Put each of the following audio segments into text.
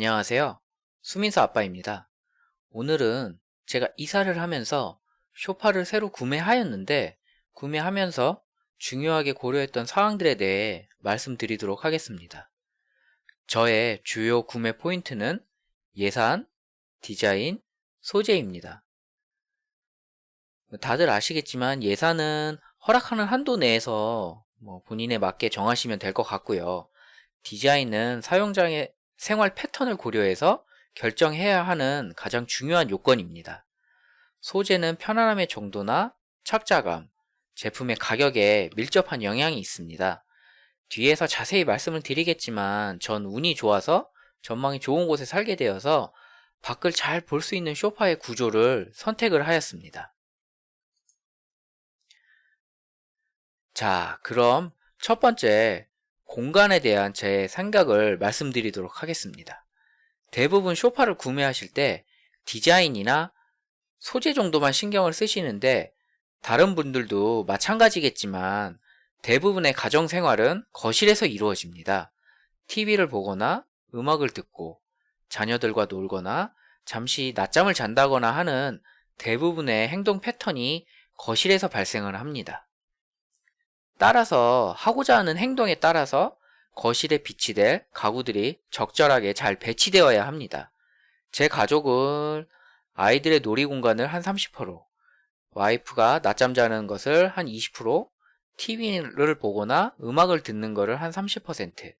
안녕하세요. 수민서 아빠입니다. 오늘은 제가 이사를 하면서 쇼파를 새로 구매하였는데 구매하면서 중요하게 고려했던 사항들에 대해 말씀드리도록 하겠습니다. 저의 주요 구매 포인트는 예산, 디자인, 소재입니다. 다들 아시겠지만 예산은 허락하는 한도 내에서 뭐 본인에 맞게 정하시면 될 것 같고요. 디자인은 사용자의 생활 패턴을 고려해서 결정해야 하는 가장 중요한 요건입니다. 소재는 편안함의 정도나 착자감, 제품의 가격에 밀접한 영향이 있습니다. 뒤에서 자세히 말씀을 드리겠지만 전 운이 좋아서 전망이 좋은 곳에 살게 되어서 밖을 잘 볼 수 있는 쇼파의 구조를 선택을 하였습니다. 자, 그럼 첫 번째 공간에 대한 제 생각을 말씀드리도록 하겠습니다. 대부분 쇼파를 구매하실 때 디자인이나 소재 정도만 신경을 쓰시는데 다른 분들도 마찬가지겠지만 대부분의 가정생활은 거실에서 이루어집니다. TV를 보거나 음악을 듣고 자녀들과 놀거나 잠시 낮잠을 잔다거나 하는 대부분의 행동 패턴이 거실에서 발생을 합니다. 따라서 하고자 하는 행동에 따라서 거실에 비치 될 가구들이 적절하게 잘 배치되어야 합니다. 제 가족은 아이들의 놀이 공간을 한 30%, 와이프가 낮잠 자는 것을 한 20%, TV를 보거나 음악을 듣는 것을 한 30%,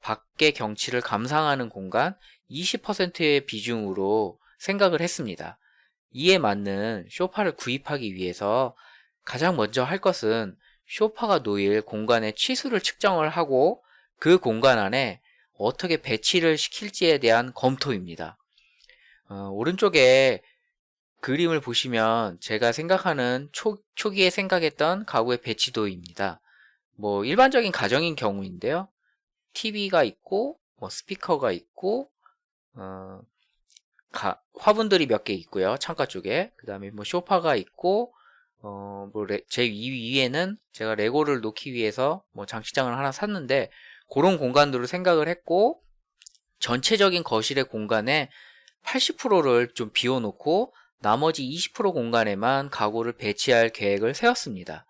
밖의 경치를 감상하는 공간 20%의 비중으로 생각을 했습니다. 이에 맞는 쇼파를 구입하기 위해서 가장 먼저 할 것은 쇼파가 놓일 공간의 치수를 측정을 하고 그 공간 안에 어떻게 배치를 시킬지에 대한 검토입니다. 어, 오른쪽에 그림을 보시면 제가 생각하는 초, 초기에 생각했던 가구의 배치도입니다. 뭐 일반적인 가정인 경우인데요. TV가 있고 뭐 스피커가 있고 어, 가, 화분들이 몇 개 있고요. 창가 쪽에 그 다음에 뭐 쇼파가 있고 어, 뭐, 제 위에는 제가 레고를 놓기 위해서 뭐 장식장을 하나 샀는데, 그런 공간들을 생각을 했고, 전체적인 거실의 공간에 80%를 좀 비워놓고, 나머지 20% 공간에만 가구를 배치할 계획을 세웠습니다.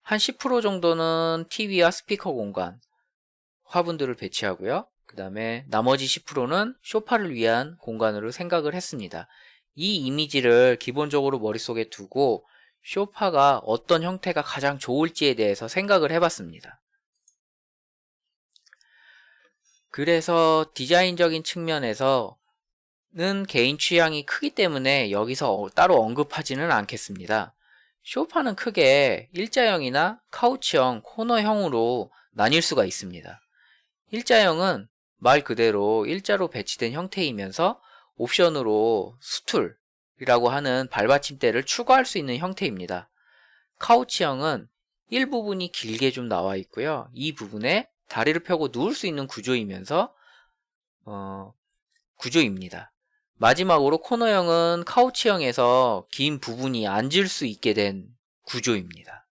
한 10% 정도는 TV와 스피커 공간, 화분들을 배치하고요. 그 다음에 나머지 10%는 쇼파를 위한 공간으로 생각을 했습니다. 이 이미지를 기본적으로 머릿속에 두고 쇼파가 어떤 형태가 가장 좋을지에 대해서 생각을 해봤습니다. 그래서 디자인적인 측면에서는 개인 취향이 크기 때문에 여기서 따로 언급하지는 않겠습니다. 쇼파는 크게 일자형이나 카우치형, 코너형으로 나뉠 수가 있습니다. 일자형은 말 그대로 일자로 배치된 형태이면서 옵션으로 수툴, 이라고 하는 발받침대를 추가할 수 있는 형태입니다. 카우치형은 일부분이 길게 좀 나와 있고요. 이 부분에 다리를 펴고 누울 수 있는 구조이면서 어, 구조입니다. 마지막으로 코너형은 카우치형에서 긴 부분이 앉을 수 있게 된 구조입니다.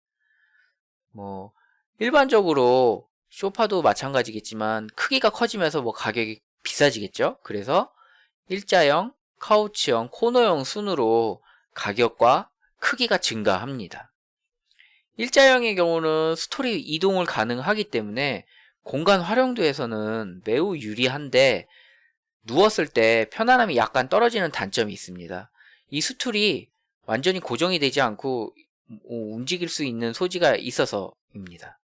뭐 일반적으로 소파도 마찬가지겠지만 크기가 커지면서 뭐 가격이 비싸지겠죠. 그래서 일자형, 카우치형, 코너형 순으로 가격과 크기가 증가합니다. 일자형의 경우는 스토리 이동을 가능하기 때문에 공간 활용도에서는 매우 유리한데 누웠을 때 편안함이 약간 떨어지는 단점이 있습니다. 이 스툴이 완전히 고정이 되지 않고 움직일 수 있는 소지가 있어서입니다.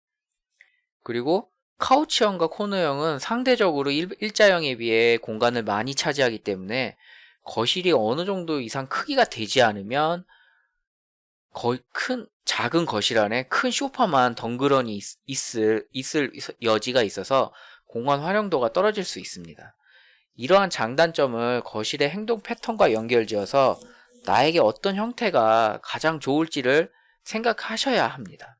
그리고 카우치형과 코너형은 상대적으로 일, 자형에 비해 공간을 많이 차지하기 때문에 거실이 어느 정도 이상 크기가 되지 않으면 거의 큰 작은 거실 안에 큰 소파만 덩그러니 있, 을 있을 여지가 있어서 공간 활용도가 떨어질 수 있습니다. 이러한 장단점을 거실의 행동 패턴과 연결지어서 나에게 어떤 형태가 가장 좋을지를 생각하셔야 합니다.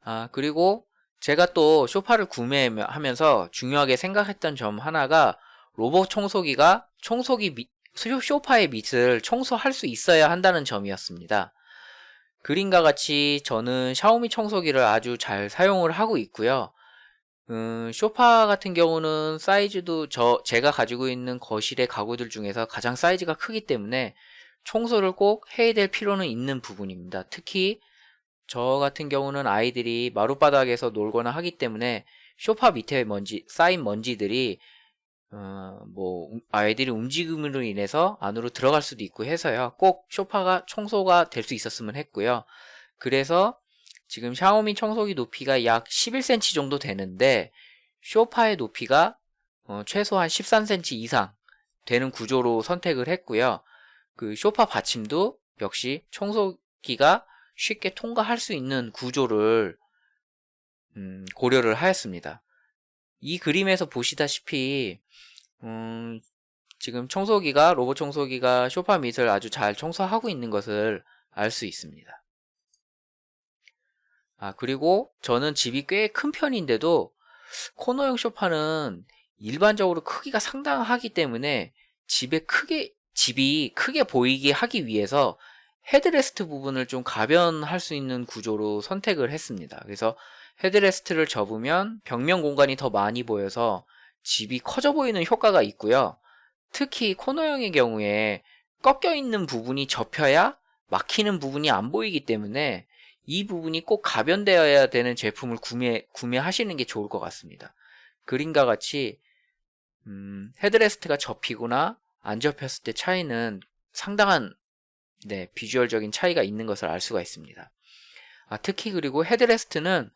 아, 그리고 제가 또 소파를 구매하면서 중요하게 생각했던 점 하나가 로봇 청소기가 청소기 밑, 쇼파의 밑을 청소할 수 있어야 한다는 점이었습니다. 그림과 같이 저는 샤오미 청소기를 아주 잘 사용을 하고 있고요. 음, 쇼파 같은 경우는 사이즈도 저 제가 가지고 있는 거실의 가구들 중에서 가장 사이즈가 크기 때문에 청소를 꼭 해야 될 필요는 있는 부분입니다. 특히 저 같은 경우는 아이들이 마룻바닥에서 놀거나 하기 때문에 쇼파 밑에 먼지 쌓인 먼지들이 어, 뭐 아이들이 움직임으로 인해서 안으로 들어갈 수도 있고 해서요. 꼭 쇼파가 청소가 될 수 있었으면 했고요. 그래서 지금 샤오미 청소기 높이가 약 11cm 정도 되는데 쇼파의 높이가 어, 최소한 13cm 이상 되는 구조로 선택을 했고요. 그 쇼파 받침도 역시 청소기가 쉽게 통과할 수 있는 구조를 음, 고려를 하였습니다. 이 그림에서 보시다시피 음, 지금 청소기가 로봇 청소기가 쇼파 밑을 아주 잘 청소하고 있는 것을 알 수 있습니다. 아, 그리고 저는 집이 꽤 큰 편인데도 코너형 소파는 일반적으로 크기가 상당하기 때문에 집에 크게, 집이 크게 보이게 하기 위해서 헤드레스트 부분을 좀 가변할 수 있는 구조로 선택을 했습니다. 그래서 headrest를 접으면 벽면 공간이 더 많이 보여서 집이 커져 보이는 효과가 있고요. 특히 코너형의 경우에 꺾여 있는 부분이 접혀야 막히는 부분이 안 보이기 때문에 이 부분이 꼭 가변되어야 되는 제품을 구매, 구매하시는 게 좋을 것 같습니다. 그림과 같이 음, headrest가 접히거나 안 접혔을 때 차이는 상당한 네, 비주얼적인 차이가 있는 것을 알 수가 있습니다. 아, 특히 그리고 headrest는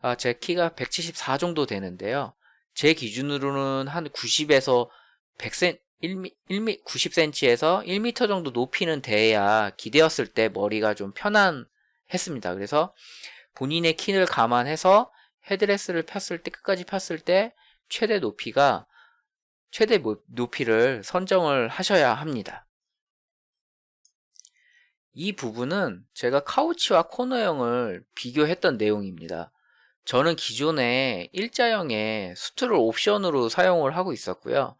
아, 제 키가 174 정도 되는데요. 제 기준으로는 한 90에서 100cm, 1미, 1미, 90cm에서 1m 정도 높이는 돼야 기대었을 때 머리가 좀 편한 했습니다. 그래서 본인의 키를 감안해서 헤드레스를 폈을 때 끝까지 폈을 때 최대 높이가 최대 높이를 선정을 하셔야 합니다. 이 부분은 제가 카우치와 코너형을 비교했던 내용입니다. 저는 기존에 일자형의 수트를 옵션으로 사용을 하고 있었고요.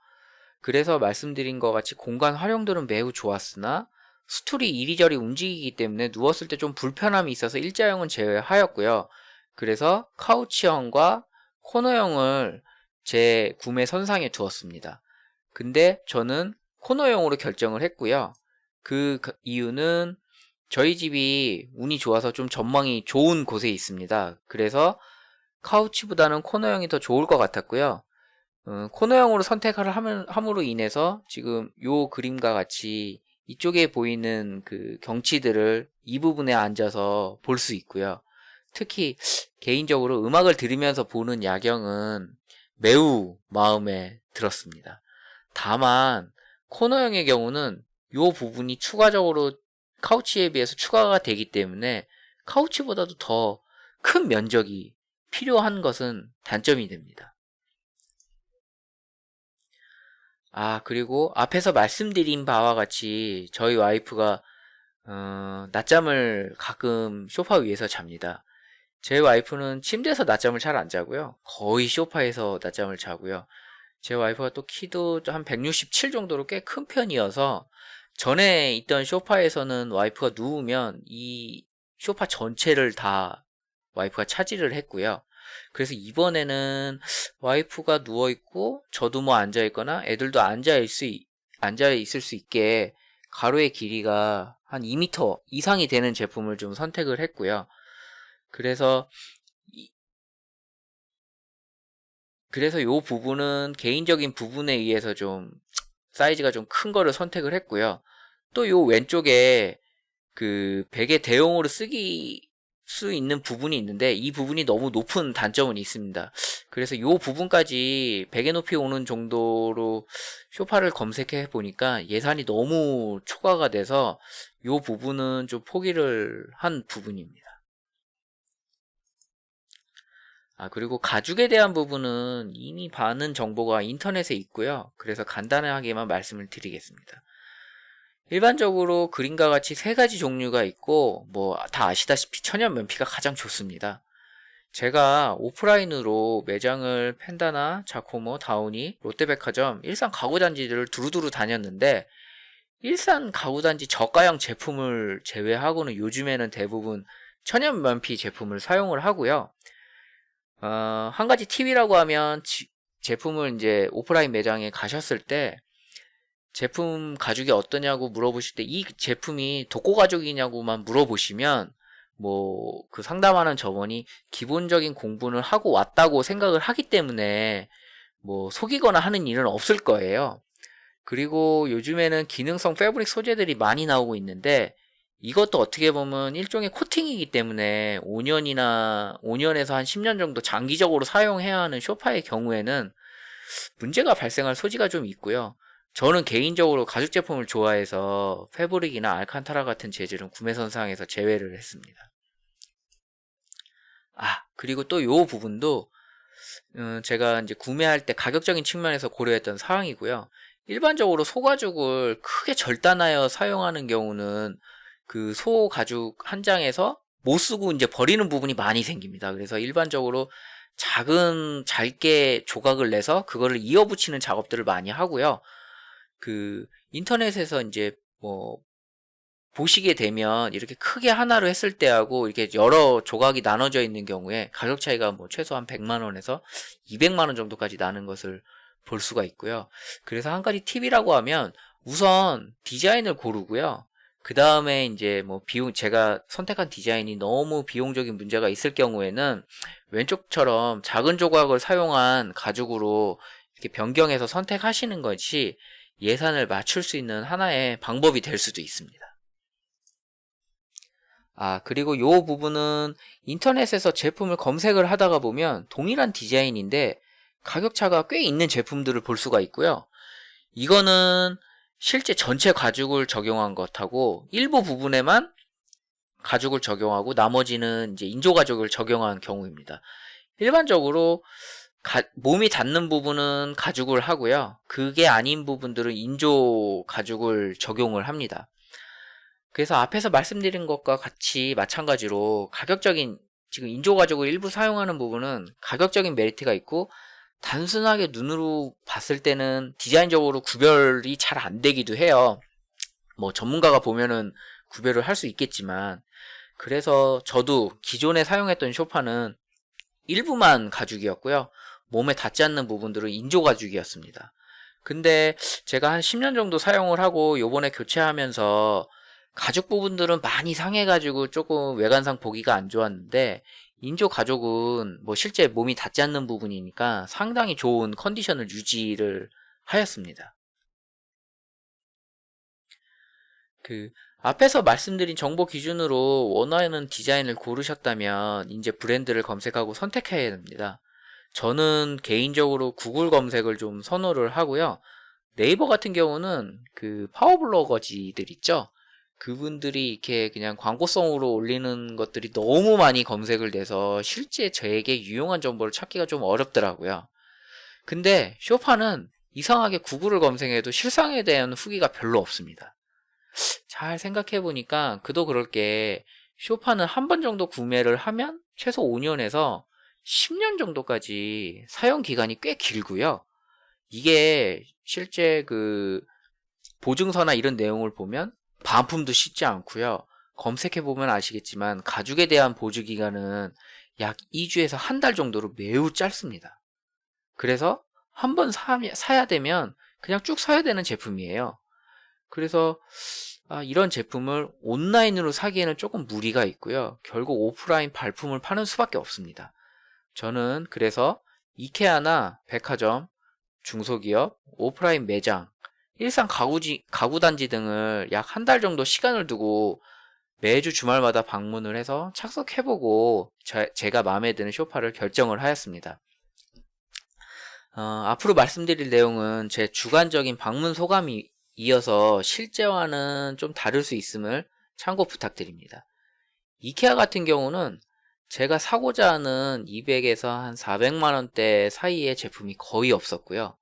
그래서 말씀드린 것 같이 공간 활용도는 매우 좋았으나 스툴이 이리저리 움직이기 때문에 누웠을 때 좀 불편함이 있어서 일자형은 제외하였고요. 그래서 카우치형과 코너형을 제 구매 선상에 두었습니다. 근데 저는 코너형으로 결정을 했고요. 그 이유는 저희 집이 운이 좋아서 좀 전망이 좋은 곳에 있습니다. 그래서 카우치보다는 코너형이 더 좋을 것 같았고요. 어, 코너형으로 선택을 함으로 인해서 지금 요 그림과 같이 이쪽에 보이는 그 경치들을 이 부분에 앉아서 볼 수 있고요. 특히 개인적으로 음악을 들으면서 보는 야경은 매우 마음에 들었습니다. 다만 코너형의 경우는 이 부분이 추가적으로 카우치에 비해서 추가가 되기 때문에 카우치보다도 더 큰 면적이 필요한 것은 단점이 됩니다. 아, 그리고 앞에서 말씀드린 바와 같이 저희 와이프가 어, 낮잠을 가끔 소파 위에서 잡니다. 제 와이프는 침대에서 낮잠을 잘 안 자고요. 거의 소파에서 낮잠을 자고요. 제 와이프가 또 키도 한 167 정도로 꽤 큰 편이어서 전에 있던 소파에서는 와이프가 누우면 이 소파 전체를 다 와이프가 차지를 했고요. 그래서 이번에는 와이프가 누워 있고 저도 뭐 앉아 있거나 애들도 앉아 있을 수, 앉아 있을 수 있게 가로의 길이가 한 2m 이상이 되는 제품을 좀 선택을 했고요. 그래서 그래서 요 부분은 개인적인 부분에 의해서 좀 사이즈가 좀 큰 거를 선택을 했고요. 또요 왼쪽에 그 베개 대용으로 쓰기 수 있는 부분이 있는데 이 부분이 너무 높은 단점은 있습니다. 그래서 이 부분까지 베개 높이 오는 정도로 쇼파를 검색해 보니까 예산이 너무 초과가 돼서 이 부분은 좀 포기를 한 부분입니다. 아 그리고 가죽에 대한 부분은 이미 많은 정보가 인터넷에 있고요. 그래서 간단하게만 말씀을 드리겠습니다. 일반적으로 그림과 같이 세 가지 종류가 있고 뭐 다 아시다시피 천연 면피가 가장 좋습니다. 제가 오프라인으로 매장을 펜다나 자코모, 다우니, 롯데백화점, 일산 가구단지들을 두루두루 다녔는데 일산 가구단지 저가형 제품을 제외하고는 요즘에는 대부분 천연 면피 제품을 사용을 하고요. 어, 한 가지 팁이라고 하면 지- 제품을 이제 오프라인 매장에 가셨을 때 제품 가죽이 어떠냐고 물어보실 때 이 제품이 독고 가죽이냐고만 물어보시면 뭐 그 상담하는 점원이 기본적인 공부는 하고 왔다고 생각을 하기 때문에 뭐 속이거나 하는 일은 없을 거예요. 그리고 요즘에는 기능성 패브릭 소재들이 많이 나오고 있는데 이것도 어떻게 보면 일종의 코팅이기 때문에 5년이나 5년에서 한 10년 정도 장기적으로 사용해야 하는 쇼파의 경우에는 문제가 발생할 소지가 좀 있고요. 저는 개인적으로 가죽 제품을 좋아해서 패브릭이나 알칸타라 같은 재질은 구매 선상에서 제외를 했습니다. 아, 그리고 또 요 부분도 음, 제가 이제 구매할 때 가격적인 측면에서 고려했던 사항이고요. 일반적으로 소가죽을 크게 절단하여 사용하는 경우는 그 소 가죽 한 장에서 못 쓰고 이제 버리는 부분이 많이 생깁니다. 그래서 일반적으로 작은 잘게 조각을 내서 그거를 이어붙이는 작업들을 많이 하고요. 그 인터넷에서 이제 뭐 보시게 되면 이렇게 크게 하나로 했을 때하고 이렇게 여러 조각이 나눠져 있는 경우에 가격 차이가 뭐 최소한 100만 원에서 200만 원 정도까지 나는 것을 볼 수가 있고요. 그래서 한 가지 팁이라고 하면 우선 디자인을 고르고요. 그 다음에 이제 뭐 비용 제가 선택한 디자인이 너무 비용적인 문제가 있을 경우에는 왼쪽처럼 작은 조각을 사용한 가죽으로 이렇게 변경해서 선택하시는 것이 예산을 맞출 수 있는 하나의 방법이 될 수도 있습니다. 아, 그리고 요 부분은 인터넷에서 제품을 검색을 하다가 보면 동일한 디자인인데 가격차가 꽤 있는 제품들을 볼 수가 있고요. 이거는 실제 전체 가죽을 적용한 것하고 일부 부분에만 가죽을 적용하고 나머지는 이제 인조 가죽을 적용한 경우입니다. 일반적으로 가, 몸이 닿는 부분은 가죽을 하고요. 그게 아닌 부분들은 인조 가죽을 적용을 합니다. 그래서 앞에서 말씀드린 것과 같이 마찬가지로 가격적인 지금 인조 가죽을 일부 사용하는 부분은 가격적인 메리트가 있고 단순하게 눈으로 봤을 때는 디자인적으로 구별이 잘 안 되기도 해요. 뭐 전문가가 보면은 구별을 할 수 있겠지만 그래서 저도 기존에 사용했던 쇼파는 일부만 가죽이었고요. 몸에 닿지 않는 부분들은 인조 가죽이었습니다. 근데 제가 한 10년 정도 사용을 하고 요번에 교체하면서 가죽 부분들은 많이 상해가지고 조금 외관상 보기가 안 좋았는데 인조 가죽은 뭐 실제 몸이 닿지 않는 부분이니까 상당히 좋은 컨디션을 유지를 하였습니다. 그 앞에서 말씀드린 정보 기준으로 원하는 디자인을 고르셨다면 이제 브랜드를 검색하고 선택해야 됩니다. 저는 개인적으로 구글 검색을 좀 선호를 하고요. 네이버 같은 경우는 그 파워블로거지들 있죠. 그분들이 이렇게 그냥 광고성으로 올리는 것들이 너무 많이 검색을 돼서 실제 저에게 유용한 정보를 찾기가 좀 어렵더라고요. 근데 쇼파는 이상하게 구글을 검색해도 실상에 대한 후기가 별로 없습니다. 잘 생각해 보니까 그도 그럴 게 쇼파는 한 번 정도 구매를 하면 최소 5년에서 10년 정도까지 사용 기간이 꽤 길고요. 이게 실제 그 보증서나 이런 내용을 보면 반품도 쉽지 않고요. 검색해 보면 아시겠지만 가죽에 대한 보증 기간은 약 2주에서 한 달 정도로 매우 짧습니다. 그래서 한 번 사야 되면 그냥 쭉 사야 되는 제품이에요. 그래서 아, 이런 제품을 온라인으로 사기에는 조금 무리가 있고요. 결국 오프라인 발품을 파는 수밖에 없습니다. 저는 그래서 이케아나 백화점, 중소기업, 오프라인 매장, 일산 가구지, 가구단지 등을 약 한 달 정도 시간을 두고 매주 주말마다 방문을 해서 착석해보고 제, 제가 마음에 드는 쇼파를 결정을 하였습니다. 어, 앞으로 말씀드릴 내용은 제 주관적인 방문 소감이 이어서 실제와는 좀 다를 수 있음을 참고 부탁드립니다. 이케아 같은 경우는 제가 사고자 하는 200에서 한 400만원대 사이의 제품이 거의 없었고요.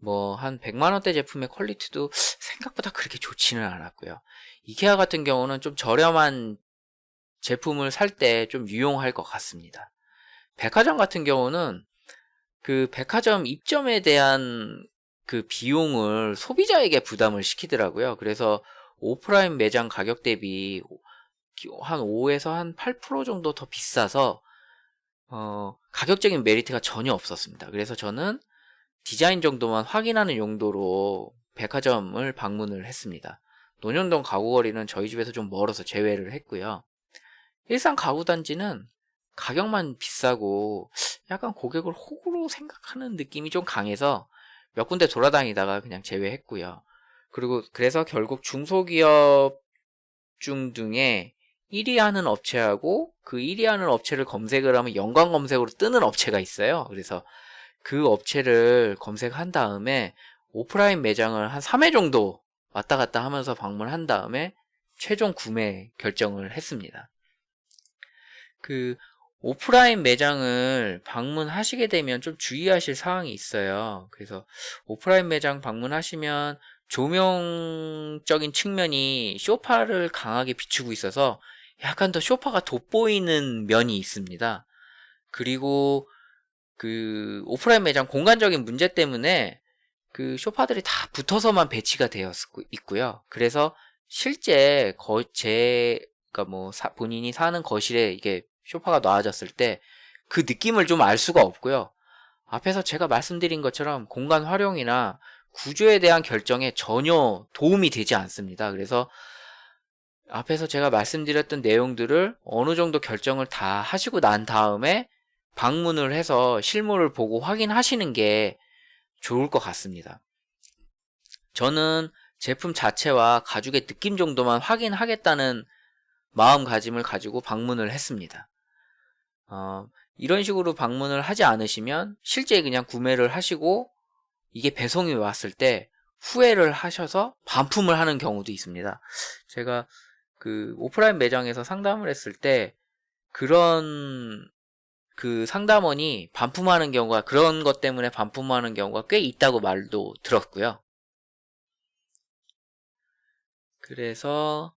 뭐 한 100만원대 제품의 퀄리티도 생각보다 그렇게 좋지는 않았고요. 이케아 같은 경우는 좀 저렴한 제품을 살 때 좀 유용할 것 같습니다. 백화점 같은 경우는 그 백화점 입점에 대한 그 비용을 소비자에게 부담을 시키더라고요. 그래서 오프라인 매장 가격 대비 한 5에서 한 8% 정도 더 비싸서 어, 가격적인 메리트가 전혀 없었습니다. 그래서 저는 디자인 정도만 확인하는 용도로 백화점을 방문을 했습니다. 논현동 가구거리는 저희 집에서 좀 멀어서 제외를 했고요. 일산 가구단지는 가격만 비싸고 약간 고객을 호구로 생각하는 느낌이 좀 강해서 몇 군데 돌아다니다가 그냥 제외했고요. 그리고 그래서 결국 중소기업 중 중에 1위 하는 업체하고 그 1위 하는 업체를 검색을 하면 연관 검색으로 뜨는 업체가 있어요. 그래서 그 업체를 검색한 다음에 오프라인 매장을 한 3회 정도 왔다 갔다 하면서 방문한 다음에 최종 구매 결정을 했습니다. 그 오프라인 매장을 방문하시게 되면 좀 주의하실 사항이 있어요. 그래서 오프라인 매장 방문하시면 조명적인 측면이 쇼파를 강하게 비추고 있어서 약간 더 쇼파가 돋보이는 면이 있습니다. 그리고 그 오프라인 매장 공간적인 문제 때문에 그 쇼파들이 다 붙어서만 배치가 되어 있고요. 그래서 실제 거, 제, 그러니까 뭐 사, 본인이 사는 거실에 이게 쇼파가 놔졌을 때 그 느낌을 좀 알 수가 없고요. 앞에서 제가 말씀드린 것처럼 공간 활용이나 구조에 대한 결정에 전혀 도움이 되지 않습니다. 그래서 앞에서 제가 말씀드렸던 내용들을 어느 정도 결정을 다 하시고 난 다음에 방문을 해서 실물을 보고 확인하시는 게 좋을 것 같습니다. 저는 제품 자체와 가죽의 느낌 정도만 확인하겠다는 마음가짐을 가지고 방문을 했습니다. 어, 이런 식으로 방문을 하지 않으시면 실제 그냥 구매를 하시고 이게 배송이 왔을 때 후회를 하셔서 반품을 하는 경우도 있습니다. 제가 그 오프라인 매장에서 상담을 했을 때 그런 그 상담원이 반품하는 경우가 그런 것 때문에 반품하는 경우가 꽤 있다고 말도 들었고요. 그래서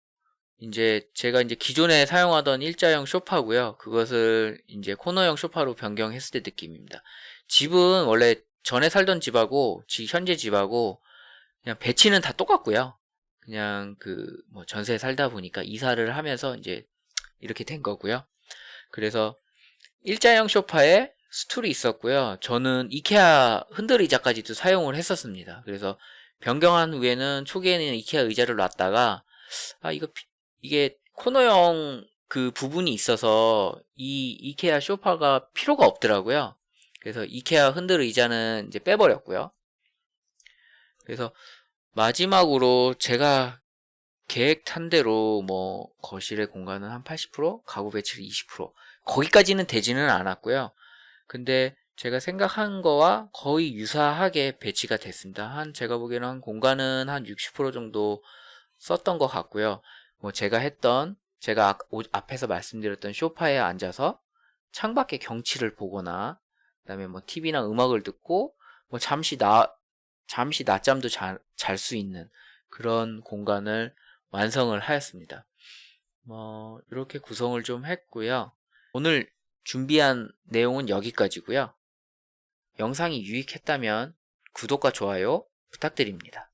이제 제가 이제 기존에 사용하던 일자형 쇼파고요. 그것을 이제 코너형 쇼파로 변경했을 때 느낌입니다. 집은 원래 전에 살던 집하고 현재 집하고 그냥 배치는 다 똑같고요. 그냥 그 뭐 전세 살다 보니까 이사를 하면서 이제 이렇게 된 거고요. 그래서 일자형 쇼파에 스툴이 있었고요. 저는 이케아 흔들 의자까지도 사용을 했었습니다. 그래서 변경한 후에는 초기에는 이케아 의자를 놨다가 아 이거 이게 코너형 그 부분이 있어서 이 이케아 쇼파가 필요가 없더라고요. 그래서 이케아 흔들 의자는 이제 빼버렸고요. 그래서 마지막으로 제가 계획한 대로 뭐 거실의 공간은 한 80%, 가구 배치를 20% 거기까지는 되지는 않았고요. 근데 제가 생각한 거와 거의 유사하게 배치가 됐습니다. 한 제가 보기에는 한 공간은 한 60% 정도 썼던 것 같고요. 뭐 제가 했던 제가 앞에서 말씀드렸던 소파에 앉아서 창밖의 경치를 보거나 그다음에 뭐 TV나 음악을 듣고 뭐 잠시 나 잠시 낮잠도 잘 수 있는 그런 공간을 완성을 하였습니다. 뭐 이렇게 구성을 좀 했고요. 오늘 준비한 내용은 여기까지고요. 영상이 유익했다면 구독과 좋아요 부탁드립니다.